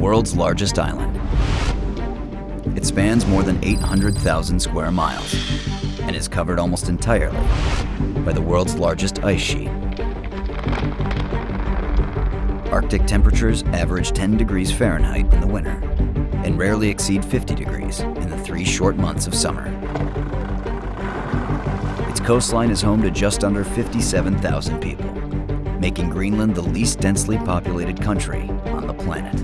world's largest island. It spans more than 800,000 square miles and is covered almost entirely by the world's largest ice sheet. Arctic temperatures average 10 degrees Fahrenheit in the winter and rarely exceed 50 degrees in the three short months of summer. Its coastline is home to just under 57,000 people, making Greenland the least densely populated country on the planet.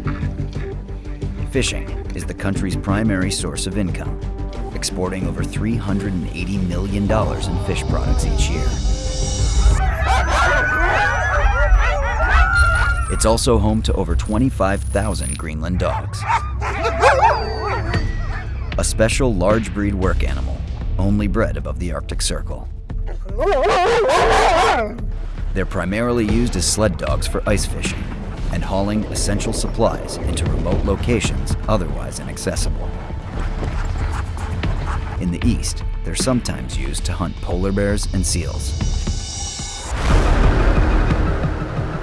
Fishing is the country's primary source of income, exporting over $380 million in fish products each year. It's also home to over 25,000 Greenland dogs. A special large breed work animal, only bred above the Arctic Circle. They're primarily used as sled dogs for ice fishing and hauling essential supplies into remote locations otherwise inaccessible. In the east, they're sometimes used to hunt polar bears and seals.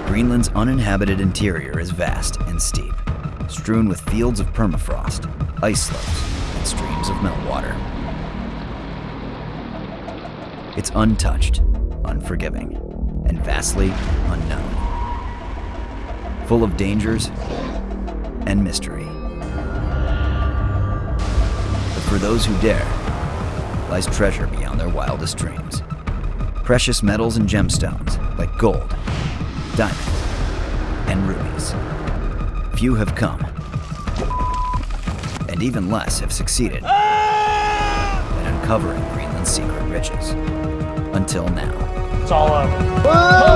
Greenland's uninhabited interior is vast and steep, strewn with fields of permafrost, ice slopes, and streams of meltwater. It's untouched, unforgiving, and vastly unknown. Full of dangers and mystery. But for those who dare, lies treasure beyond their wildest dreams. Precious metals and gemstones like gold, diamonds, and rubies. Few have come, and even less have succeeded ah! in uncovering Greenland's secret riches. Until now. It's all over. Cow!